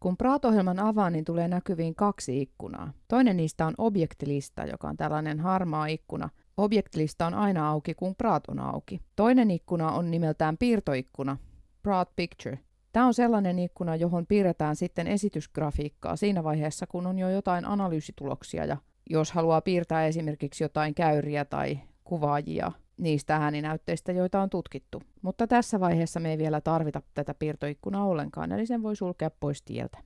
Kun Praat-ohjelman avaan, niin tulee näkyviin kaksi ikkunaa. Toinen niistä on objektilista, joka on tällainen harmaa ikkuna. Objektilista on aina auki, kun Praat on auki. Toinen ikkuna on nimeltään piirtoikkuna, Praat Picture. Tämä on sellainen ikkuna, johon piirretään sitten esitysgrafiikkaa siinä vaiheessa, kun on jo jotain analyysituloksia ja jos haluaa piirtää esimerkiksi jotain käyriä tai kuvaajia niistä ääninäytteistä, joita on tutkittu. Mutta tässä vaiheessa me ei vielä tarvita tätä piirtoikkunaa ollenkaan, eli sen voi sulkea pois tieltä.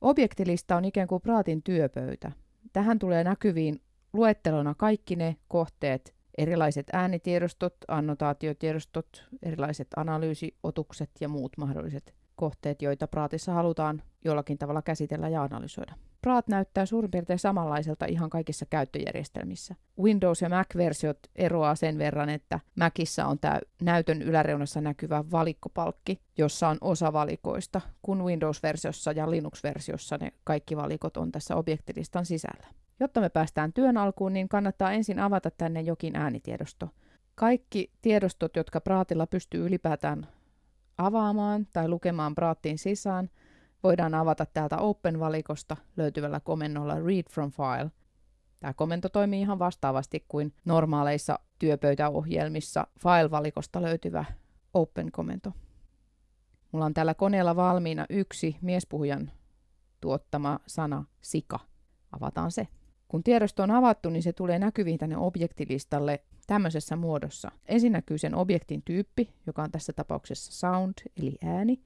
Objektilista on ikään kuin Praatin työpöytä. Tähän tulee näkyviin luettelona kaikki ne kohteet, erilaiset äänitiedostot, annotaatiotiedostot, erilaiset analyysiotukset ja muut mahdolliset kohteet, joita Praatissa halutaan jollakin tavalla käsitellä ja analysoida. Praat näyttää suurin piirtein samanlaiselta ihan kaikissa käyttöjärjestelmissä. Windows- ja Mac-versiot eroaa sen verran, että Macissa on tämä näytön yläreunassa näkyvä valikkopalkki, jossa on osa valikoista, kun Windows-versiossa ja Linux-versiossa ne kaikki valikot on tässä objektilistan sisällä. Jotta me päästään työn alkuun, niin kannattaa ensin avata tänne jokin äänitiedosto. Kaikki tiedostot, jotka Praatilla pystyy ylipäätään avaamaan tai lukemaan Praattiin sisään, voidaan avata täältä Open-valikosta löytyvällä komennolla Read from File. Tämä komento toimii ihan vastaavasti kuin normaaleissa työpöytäohjelmissa File-valikosta löytyvä Open-komento. Mulla on tällä koneella valmiina yksi miespuhujan tuottama sana sika. Avataan se. Kun tiedosto on avattu, niin se tulee näkyviin tänne objektilistalle tämmöisessä muodossa. Ensin näkyy sen objektin tyyppi, joka on tässä tapauksessa sound eli ääni,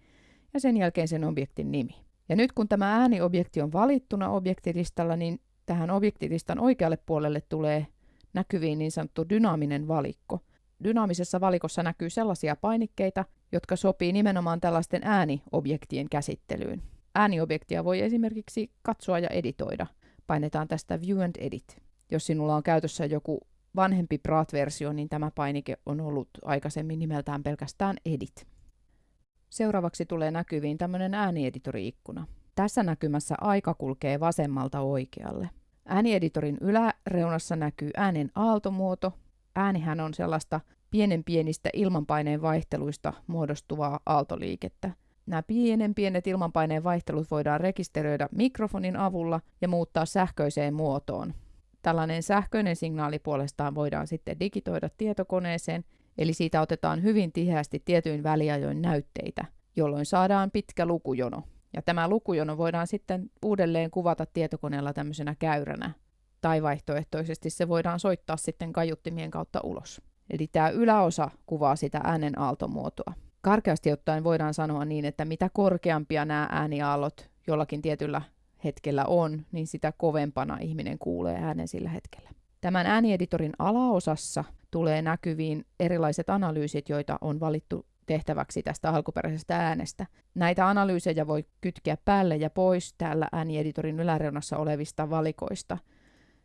ja sen jälkeen sen objektin nimi. Ja nyt kun tämä ääniobjekti on valittuna objektilistalla, niin tähän objektilistan oikealle puolelle tulee näkyviin niin sanottu dynaaminen valikko. Dynaamisessa valikossa näkyy sellaisia painikkeita, jotka sopii nimenomaan tällaisten ääniobjektien käsittelyyn. Ääniobjektia voi esimerkiksi katsoa ja editoida. Painetaan tästä View and Edit. Jos sinulla on käytössä joku vanhempi Prat-versio, niin tämä painike on ollut aikaisemmin nimeltään pelkästään Edit. Seuraavaksi tulee näkyviin tämmöinen äänieditori-ikkuna. Tässä näkymässä aika kulkee vasemmalta oikealle. Äänieditorin yläreunassa näkyy äänen aaltomuoto. Äänihän on sellaista pienen pienistä ilmanpaineen vaihteluista muodostuvaa aaltoliikettä. Nämä pienen pienet ilmanpaineen vaihtelut voidaan rekisteröidä mikrofonin avulla ja muuttaa sähköiseen muotoon. Tällainen sähköinen signaali puolestaan voidaan sitten digitoida tietokoneeseen Eli siitä otetaan hyvin tiheästi tietyin väliajoin näytteitä, jolloin saadaan pitkä lukujono. Ja tämä lukujono voidaan sitten uudelleen kuvata tietokoneella tämmöisenä käyränä. Tai vaihtoehtoisesti se voidaan soittaa sitten kaiuttimien kautta ulos. Eli tämä yläosa kuvaa sitä äänen aaltomuotoa. Karkeasti ottaen voidaan sanoa niin, että mitä korkeampia nämä ääniaallot jollakin tietyllä hetkellä on, niin sitä kovempana ihminen kuulee äänen sillä hetkellä. Tämän äänieditorin alaosassa tulee näkyviin erilaiset analyysit, joita on valittu tehtäväksi tästä alkuperäisestä äänestä. Näitä analyysejä voi kytkeä päälle ja pois täällä äänieditorin yläreunassa olevista valikoista.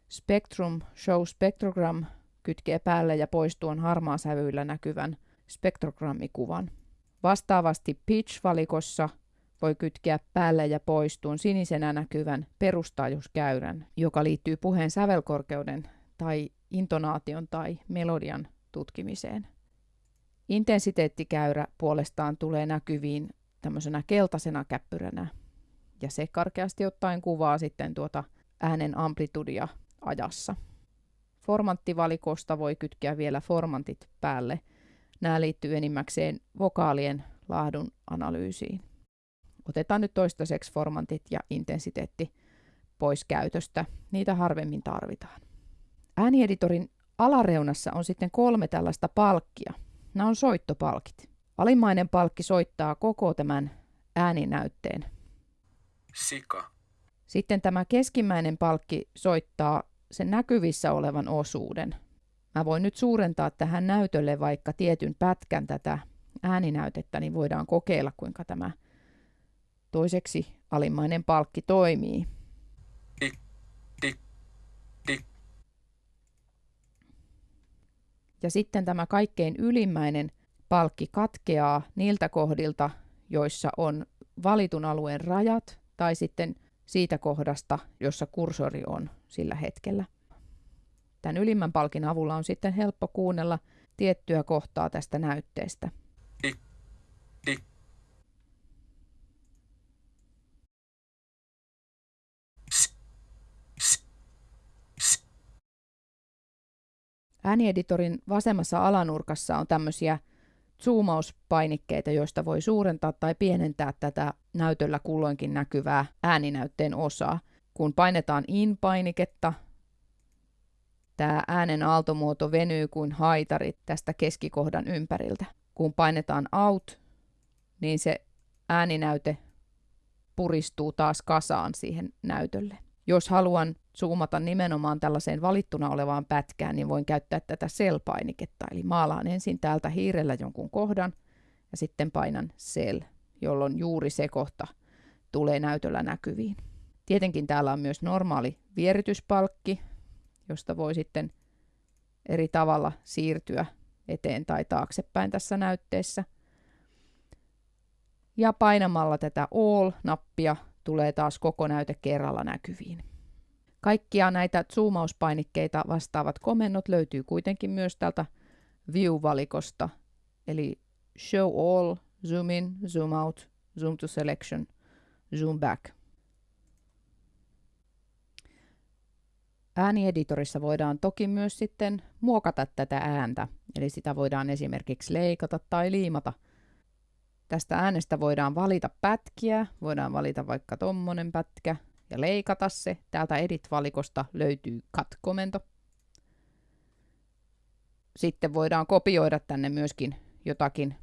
Spectrum Show Spectrogram kytkee päälle ja pois tuon harmaasävyillä näkyvän spektrogrammikuvan. Vastaavasti Pitch-valikossa voi kytkeä päälle ja pois tuon sinisenä näkyvän perustaajuuskäyrän, joka liittyy puheen sävelkorkeuden tai intonaation tai melodian tutkimiseen. Intensiteettikäyrä puolestaan tulee näkyviin tämmöisenä keltaisena käppyränä, ja se karkeasti ottaen kuvaa sitten tuota äänen amplitudia ajassa. Formanttivalikosta voi kytkeä vielä formantit päälle. Nämä liittyy enimmäkseen vokaalien laadun analyysiin. Otetaan nyt toistaiseksi formantit ja intensiteetti pois käytöstä. Niitä harvemmin tarvitaan. Äänieditorin alareunassa on sitten kolme tällaista palkkia. Nämä on soittopalkit. Alimmainen palkki soittaa koko tämän ääninäytteen. Sika. Sitten tämä keskimmäinen palkki soittaa sen näkyvissä olevan osuuden. Mä voin nyt suurentaa tähän näytölle vaikka tietyn pätkän tätä ääninäytettä, niin voidaan kokeilla, kuinka tämä toiseksi alimmainen palkki toimii. Ja sitten tämä kaikkein ylimmäinen palkki katkeaa niiltä kohdilta, joissa on valitun alueen rajat tai sitten siitä kohdasta, jossa kursori on sillä hetkellä. Tämän ylimmän palkin avulla on sitten helppo kuunnella tiettyä kohtaa tästä näytteestä. Äänieditorin vasemmassa alanurkassa on tämmöisiä zoomauspainikkeita, joista voi suurentaa tai pienentää tätä näytöllä kulloinkin näkyvää ääninäytteen osaa. Kun painetaan in-painiketta, tämä äänen aaltomuoto venyy kuin haitarit tästä keskikohdan ympäriltä. Kun painetaan out, niin se ääninäyte puristuu taas kasaan siihen näytölle. Jos haluan zoomata nimenomaan tällaiseen valittuna olevaan pätkään, niin voin käyttää tätä cell-painiketta. Eli maalaan ensin täältä hiirellä jonkun kohdan ja sitten painan cell, jolloin juuri se kohta tulee näytöllä näkyviin. Tietenkin täällä on myös normaali vierytyspalkki, josta voi sitten eri tavalla siirtyä eteen tai taaksepäin tässä näytteessä. Ja painamalla tätä All-nappia tulee taas koko näyte kerralla näkyviin. Kaikkia näitä zoomauspainikkeita vastaavat komennot löytyy kuitenkin myös täältä View-valikosta, eli Show All, Zoom In, Zoom Out, Zoom to Selection, Zoom Back. Äänieditorissa voidaan toki myös sitten muokata tätä ääntä, eli sitä voidaan esimerkiksi leikata tai liimata. Tästä äänestä voidaan valita pätkiä, voidaan valita vaikka tommonen pätkä, ja leikata se. Täältä Edit-valikosta löytyy Cut-komento. Sitten voidaan kopioida tänne myöskin jotakin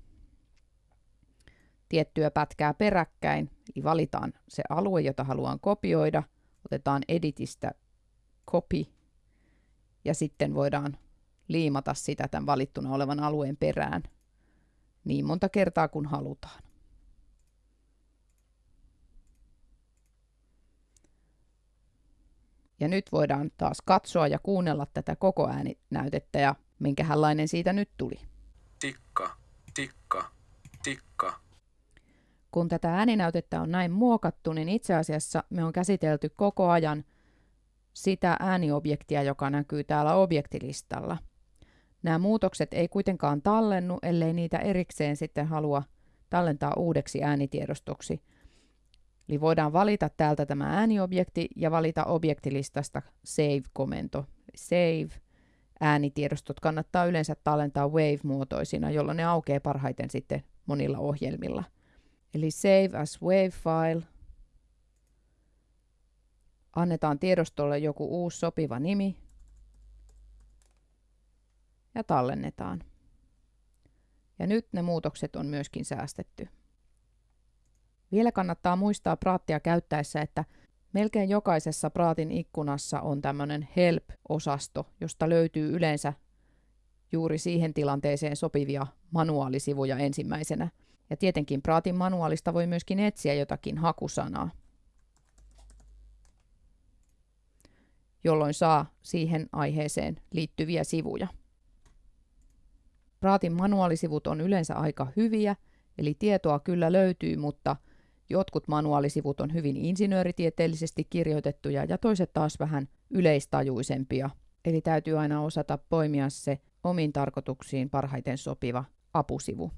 tiettyä pätkää peräkkäin. Eli valitaan se alue, jota haluan kopioida. Otetaan Editistä Copy ja sitten voidaan liimata sitä tämän valittuna olevan alueen perään niin monta kertaa kuin halutaan. Ja nyt voidaan taas katsoa ja kuunnella tätä koko ääninäytettä ja minkähänlainen siitä nyt tuli. Tikka, tikka, tikka. Kun tätä ääninäytettä on näin muokattu, niin itse asiassa me on käsitelty koko ajan sitä ääniobjektia, joka näkyy täällä objektilistalla. Nämä muutokset ei kuitenkaan tallennu, ellei niitä erikseen sitten halua tallentaa uudeksi äänitiedostoksi – Eli voidaan valita täältä tämä ääniobjekti ja valita objektilistasta save-komento. Save äänitiedostot kannattaa yleensä tallentaa wave-muotoisina, jolloin ne aukeaa parhaiten sitten monilla ohjelmilla. Eli save as wave file. Annetaan tiedostolle joku uusi sopiva nimi ja tallennetaan. Ja nyt ne muutokset on myöskin säästetty. Vielä kannattaa muistaa praattia käyttäessä, että melkein jokaisessa praatin ikkunassa on tämmöinen help-osasto, josta löytyy yleensä juuri siihen tilanteeseen sopivia manuaalisivuja ensimmäisenä. Ja tietenkin praatin manuaalista voi myöskin etsiä jotakin hakusanaa, jolloin saa siihen aiheeseen liittyviä sivuja. Praatin manuaalisivut on yleensä aika hyviä, eli tietoa kyllä löytyy, mutta Jotkut manuaalisivut on hyvin insinööritieteellisesti kirjoitettuja ja toiset taas vähän yleistajuisempia. Eli täytyy aina osata poimia se omiin tarkoituksiin parhaiten sopiva apusivu.